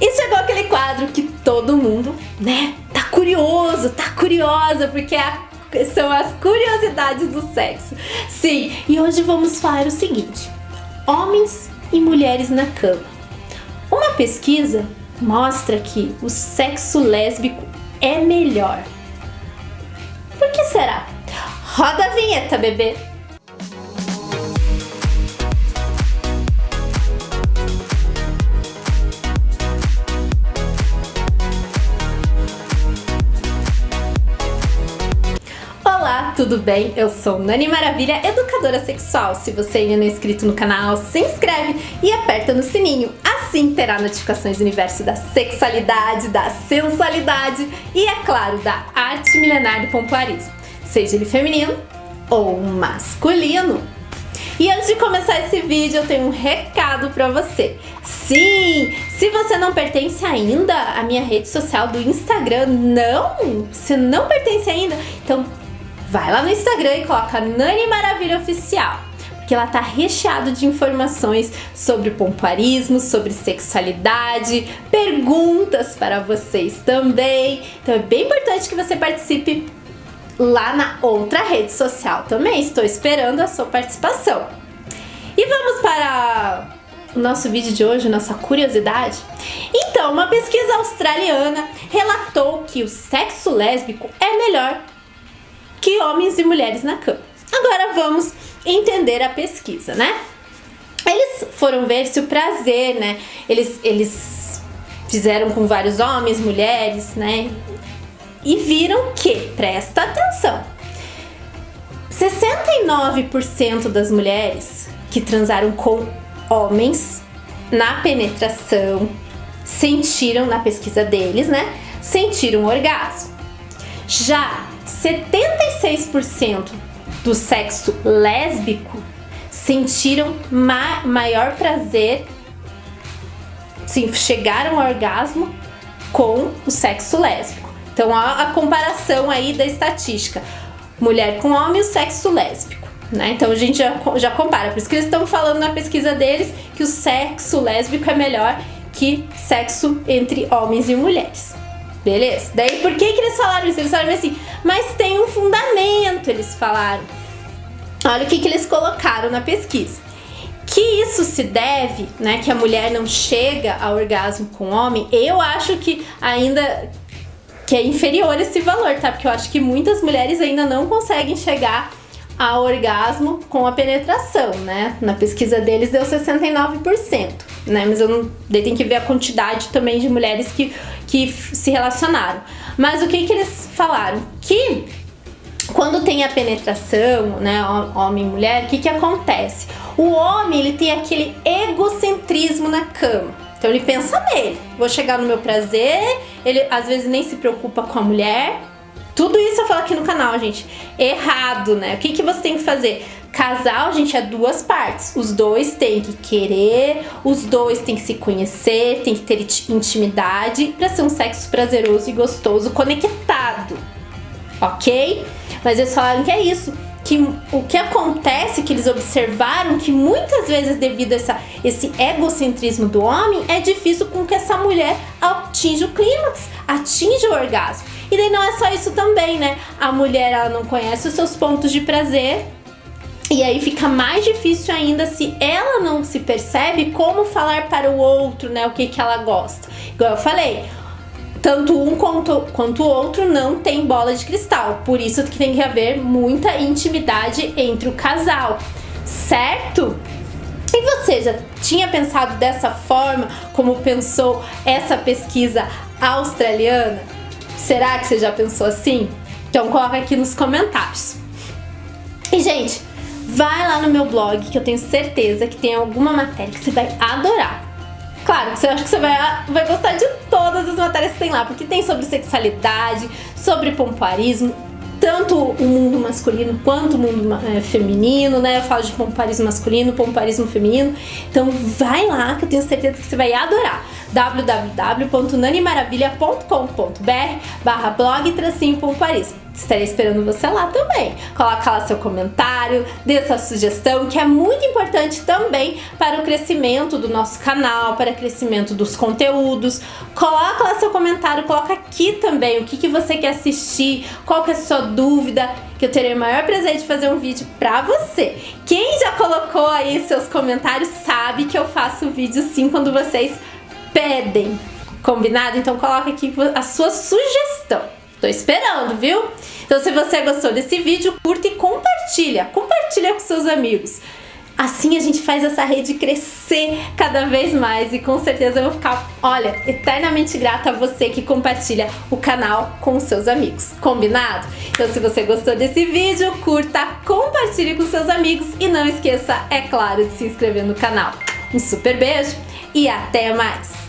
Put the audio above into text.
E chegou aquele quadro que todo mundo, né, tá curioso, tá curiosa, porque é são as curiosidades do sexo. Sim, e hoje vamos falar o seguinte: homens e mulheres na cama. Uma pesquisa mostra que o sexo lésbico é melhor. Por que será? Roda a vinheta, bebê! Tudo bem? Eu sou Nani Maravilha, educadora sexual. Se você ainda não é inscrito no canal, se inscreve e aperta no sininho. Assim terá notificações do universo da sexualidade, da sensualidade e, é claro, da arte milenar do pompoarismo. Seja ele feminino ou masculino. E antes de começar esse vídeo, eu tenho um recado pra você. Sim, se você não pertence ainda à minha rede social do Instagram, não, você não pertence ainda, então vai lá no Instagram e coloca Nani Maravilha Oficial porque ela tá recheado de informações sobre pompoarismo, sobre sexualidade, perguntas para vocês também. Então é bem importante que você participe lá na outra rede social também. Estou esperando a sua participação. E vamos para o nosso vídeo de hoje, nossa curiosidade? Então, uma pesquisa australiana relatou que o sexo lésbico é melhor que homens e mulheres na cama. Agora vamos entender a pesquisa, né? Eles foram ver se o prazer, né? Eles, eles fizeram com vários homens, mulheres, né? E viram que, presta atenção, 69% das mulheres que transaram com homens na penetração sentiram, na pesquisa deles, né? Sentiram orgasmo. Já 76% do sexo lésbico sentiram ma maior prazer, sim, chegaram ao orgasmo com o sexo lésbico. Então, a, a comparação aí da estatística, mulher com homem e o sexo lésbico. Né? Então a gente já, já compara, por isso que eles estão falando na pesquisa deles que o sexo lésbico é melhor que sexo entre homens e mulheres. Beleza? Daí por que, que eles falaram isso? Eles falaram assim, mas tem um fundamento, eles falaram. Olha o que, que eles colocaram na pesquisa. Que isso se deve, né, que a mulher não chega ao orgasmo com o homem, eu acho que ainda que é inferior esse valor, tá? Porque eu acho que muitas mulheres ainda não conseguem chegar ao orgasmo com a penetração, né? Na pesquisa deles deu 69%, né? Mas eu não, tem que ver a quantidade também de mulheres que, que se relacionaram. Mas o que que eles falaram? Que quando tem a penetração, né, homem e mulher, o que que acontece? O homem, ele tem aquele egocentrismo na cama. Então ele pensa nele, vou chegar no meu prazer, ele às vezes nem se preocupa com a mulher, tudo isso eu falo aqui no canal, gente. Errado, né? O que, que você tem que fazer? Casal, gente, é duas partes. Os dois têm que querer, os dois têm que se conhecer, tem que ter intimidade para ser um sexo prazeroso e gostoso, conectado. Ok? Mas eles falaram que é isso. Que o que acontece, que eles observaram, que muitas vezes devido a essa, esse egocentrismo do homem, é difícil com que essa mulher atinja o clímax, atinja o orgasmo. E daí não é só isso também, né? A mulher, ela não conhece os seus pontos de prazer, e aí fica mais difícil ainda se ela não se percebe como falar para o outro, né, o que, que ela gosta. Igual eu falei, tanto um quanto, quanto o outro não tem bola de cristal. Por isso que tem que haver muita intimidade entre o casal, certo? E você já tinha pensado dessa forma como pensou essa pesquisa australiana? Será que você já pensou assim? Então coloca aqui nos comentários. E gente, vai lá no meu blog que eu tenho certeza que tem alguma matéria que você vai adorar. Claro, você acha que você vai, vai gostar de todas as matérias que tem lá, porque tem sobre sexualidade, sobre pompoarismo, tanto o mundo masculino quanto o mundo é, feminino, né? Eu falo de pomparismo masculino, pomparismo feminino. Então vai lá que eu tenho certeza que você vai adorar. www.nanimaravilha.com.br barra blog tracinho Paris. Estarei esperando você lá também. Coloca lá seu comentário, dê sua sugestão, que é muito importante também para o crescimento do nosso canal, para o crescimento dos conteúdos. Coloca lá seu comentário, coloca aqui também o que, que você quer assistir, qual que é a sua dúvida, que eu terei o maior prazer de fazer um vídeo pra você. Quem já colocou aí seus comentários sabe que eu faço vídeo sim quando vocês pedem. Combinado? Então coloca aqui a sua sugestão. Tô esperando, viu? Então se você gostou desse vídeo, curta e compartilha. Compartilha com seus amigos. Assim a gente faz essa rede crescer cada vez mais e com certeza eu vou ficar, olha, eternamente grata a você que compartilha o canal com seus amigos. Combinado? Então se você gostou desse vídeo, curta, compartilhe com seus amigos e não esqueça, é claro, de se inscrever no canal. Um super beijo e até mais!